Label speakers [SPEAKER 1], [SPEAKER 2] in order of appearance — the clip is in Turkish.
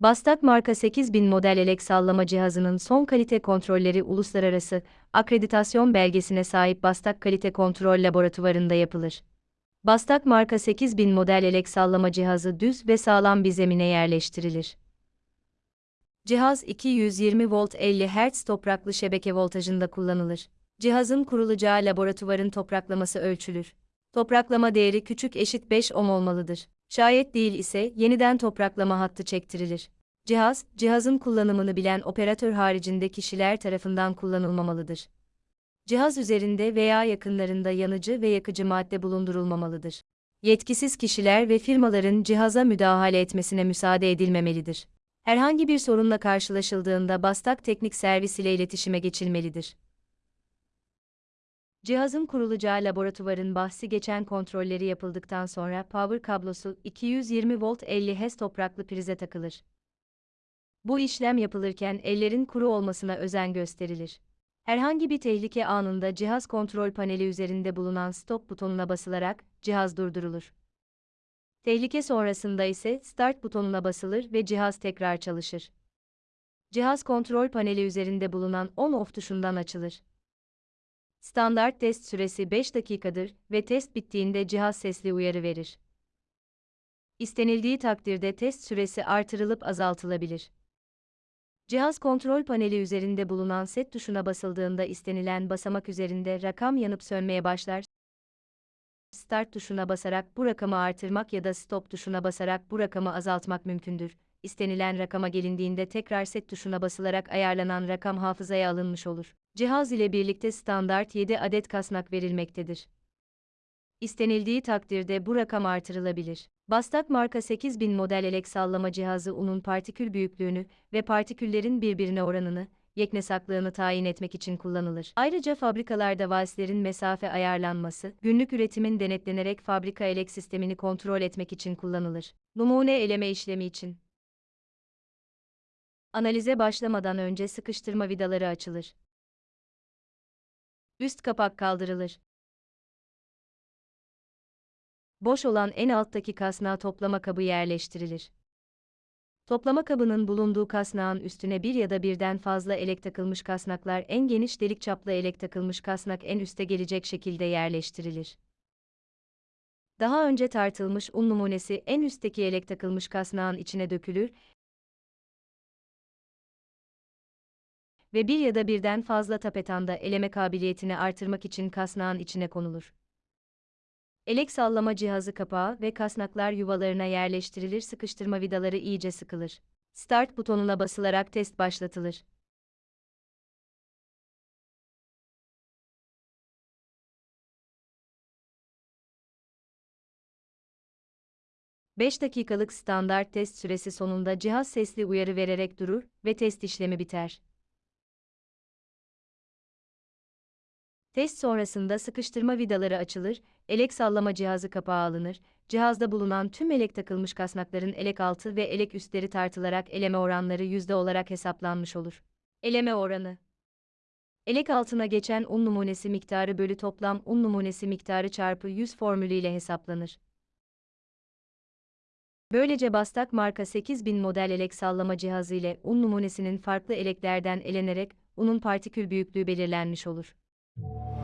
[SPEAKER 1] Bastak marka 8000 model elek sallama cihazının son kalite kontrolleri uluslararası akreditasyon belgesine sahip Bastak Kalite Kontrol Laboratuvarında yapılır. Bastak marka 8000 model elek sallama cihazı düz ve sağlam bir zemine yerleştirilir. Cihaz 220 volt 50 Hz topraklı şebeke voltajında kullanılır. Cihazın kurulacağı laboratuvarın topraklaması ölçülür. Topraklama değeri küçük eşit 5 ohm olmalıdır. Şayet değil ise yeniden topraklama hattı çektirilir. Cihaz, cihazın kullanımını bilen operatör haricinde kişiler tarafından kullanılmamalıdır. Cihaz üzerinde veya yakınlarında yanıcı ve yakıcı madde bulundurulmamalıdır. Yetkisiz kişiler ve firmaların cihaza müdahale etmesine müsaade edilmemelidir. Herhangi bir sorunla karşılaşıldığında Bastak Teknik Servis ile iletişime geçilmelidir. Cihazın kurulacağı laboratuvarın bahsi geçen kontrolleri yapıldıktan sonra power kablosu 220 volt 50 Hz topraklı prize takılır. Bu işlem yapılırken ellerin kuru olmasına özen gösterilir. Herhangi bir tehlike anında cihaz kontrol paneli üzerinde bulunan stop butonuna basılarak cihaz durdurulur. Tehlike sonrasında ise start butonuna basılır ve cihaz tekrar çalışır. Cihaz kontrol paneli üzerinde bulunan on-off tuşundan açılır. Standart test süresi 5 dakikadır ve test bittiğinde cihaz sesli uyarı verir. İstenildiği takdirde test süresi artırılıp azaltılabilir. Cihaz kontrol paneli üzerinde bulunan set tuşuna basıldığında istenilen basamak üzerinde rakam yanıp sönmeye başlar. Start tuşuna basarak bu rakamı artırmak ya da stop tuşuna basarak bu rakamı azaltmak mümkündür. İstenilen rakama gelindiğinde tekrar set tuşuna basılarak ayarlanan rakam hafızaya alınmış olur. Cihaz ile birlikte standart 7 adet kasnak verilmektedir. İstenildiği takdirde bu rakam artırılabilir. Bastak marka 8000 model elek sallama cihazı unun partikül büyüklüğünü ve partiküllerin birbirine oranını, yeknesaklığını tayin etmek için kullanılır. Ayrıca fabrikalarda valslerin mesafe ayarlanması, günlük üretimin denetlenerek fabrika elek sistemini kontrol etmek için kullanılır. Numune eleme işlemi için. Analize başlamadan önce sıkıştırma vidaları açılır. Üst kapak kaldırılır. Boş olan en alttaki kasnağa toplama kabı yerleştirilir. Toplama kabının bulunduğu kasnağın üstüne bir ya da birden fazla elek takılmış kasnaklar en geniş delik çaplı elek takılmış kasnak en üste gelecek şekilde yerleştirilir. Daha önce tartılmış un numunesi en üstteki elek takılmış kasnağın içine dökülür ve bir ya da birden fazla tapetanda eleme kabiliyetini artırmak için kasnağın içine konulur. Elek sallama cihazı kapağı ve kasnaklar yuvalarına yerleştirilir sıkıştırma vidaları iyice sıkılır. Start butonuna basılarak test başlatılır. Beş dakikalık standart test süresi sonunda cihaz sesli uyarı vererek durur ve test işlemi biter. Test sonrasında sıkıştırma vidaları açılır, elek sallama cihazı kapağı alınır, cihazda bulunan tüm elek takılmış kasnakların elek altı ve elek üstleri tartılarak eleme oranları yüzde olarak hesaplanmış olur. Eleme oranı Elek altına geçen un numunesi miktarı bölü toplam un numunesi miktarı çarpı 100 formülüyle hesaplanır. Böylece Bastak marka 8000 model elek sallama cihazı ile un numunesinin farklı eleklerden elenerek unun partikül büyüklüğü belirlenmiş olur. you